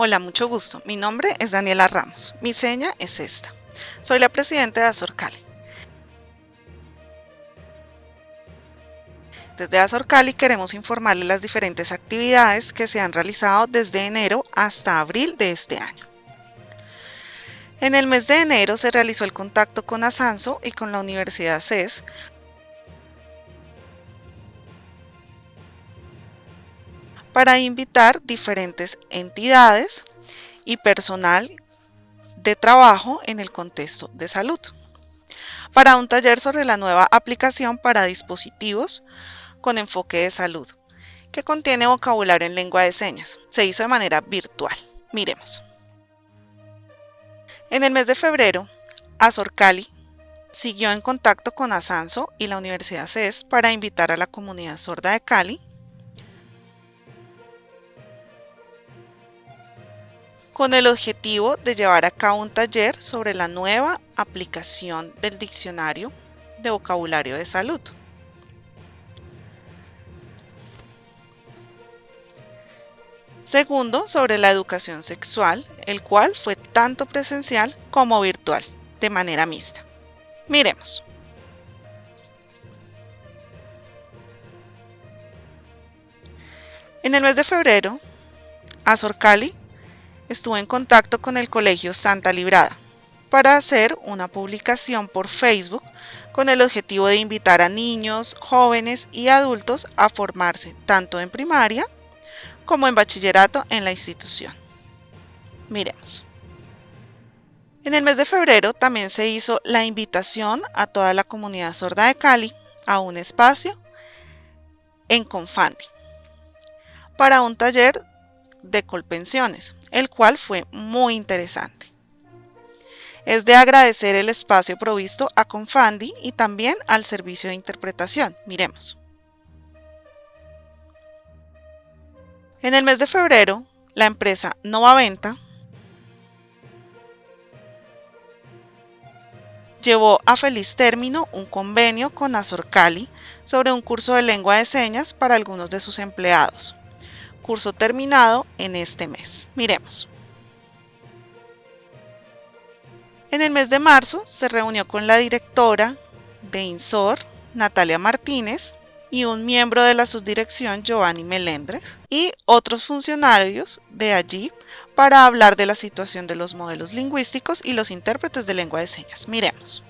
Hola, mucho gusto. Mi nombre es Daniela Ramos. Mi seña es esta. Soy la presidenta de Azorcali. Desde Azorcali queremos informarle las diferentes actividades que se han realizado desde enero hasta abril de este año. En el mes de enero se realizó el contacto con Asanso y con la Universidad CES para invitar diferentes entidades y personal de trabajo en el contexto de salud para un taller sobre la nueva aplicación para dispositivos con enfoque de salud, que contiene vocabulario en lengua de señas. Se hizo de manera virtual. Miremos. En el mes de febrero, Azor Cali siguió en contacto con Asanso y la Universidad CES para invitar a la comunidad sorda de Cali con el objetivo de llevar a cabo un taller sobre la nueva aplicación del diccionario de vocabulario de salud. Segundo, sobre la educación sexual, el cual fue tanto presencial como virtual, de manera mixta. Miremos. En el mes de febrero, Azor Cali estuvo en contacto con el Colegio Santa Librada para hacer una publicación por Facebook con el objetivo de invitar a niños, jóvenes y adultos a formarse tanto en primaria como en bachillerato en la institución. Miremos. En el mes de febrero también se hizo la invitación a toda la comunidad sorda de Cali a un espacio en Confandi para un taller de colpensiones, el cual fue muy interesante. Es de agradecer el espacio provisto a Confandi y también al servicio de interpretación. Miremos. En el mes de febrero, la empresa Nova Venta llevó a feliz término un convenio con Azorcali sobre un curso de lengua de señas para algunos de sus empleados curso terminado en este mes. Miremos. En el mes de marzo se reunió con la directora de INSOR, Natalia Martínez, y un miembro de la subdirección, Giovanni Melendres, y otros funcionarios de allí para hablar de la situación de los modelos lingüísticos y los intérpretes de lengua de señas. Miremos.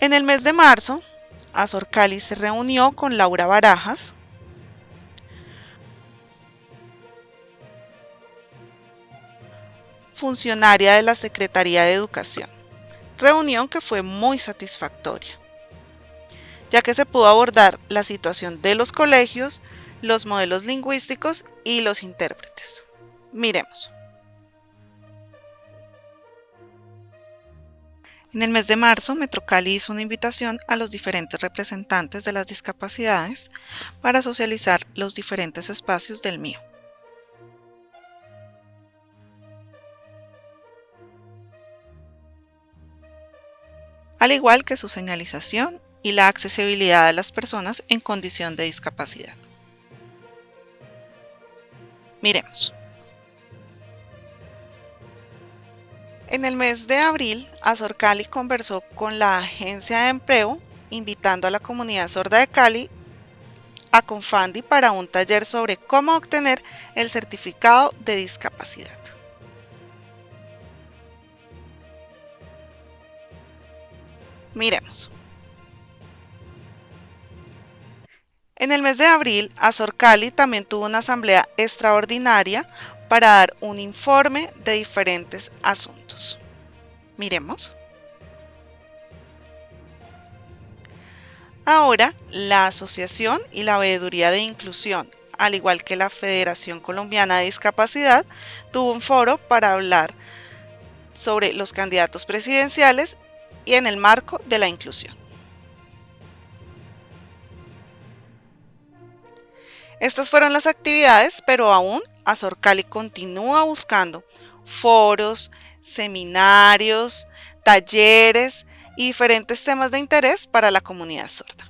En el mes de marzo, Azor Cali se reunió con Laura Barajas, funcionaria de la Secretaría de Educación. Reunión que fue muy satisfactoria, ya que se pudo abordar la situación de los colegios, los modelos lingüísticos y los intérpretes. Miremos. En el mes de marzo, Metrocali hizo una invitación a los diferentes representantes de las discapacidades para socializar los diferentes espacios del mío. Al igual que su señalización y la accesibilidad de las personas en condición de discapacidad. Miremos. En el mes de abril, Azor Cali conversó con la agencia de empleo, invitando a la comunidad sorda de Cali a Confandi para un taller sobre cómo obtener el certificado de discapacidad. Miremos. En el mes de abril, Azor Cali también tuvo una asamblea extraordinaria para dar un informe de diferentes asuntos. Miremos. Ahora, la Asociación y la Veeduría de Inclusión, al igual que la Federación Colombiana de Discapacidad, tuvo un foro para hablar sobre los candidatos presidenciales y en el marco de la inclusión. Estas fueron las actividades, pero aún Azorcali continúa buscando foros, seminarios, talleres y diferentes temas de interés para la comunidad sorda.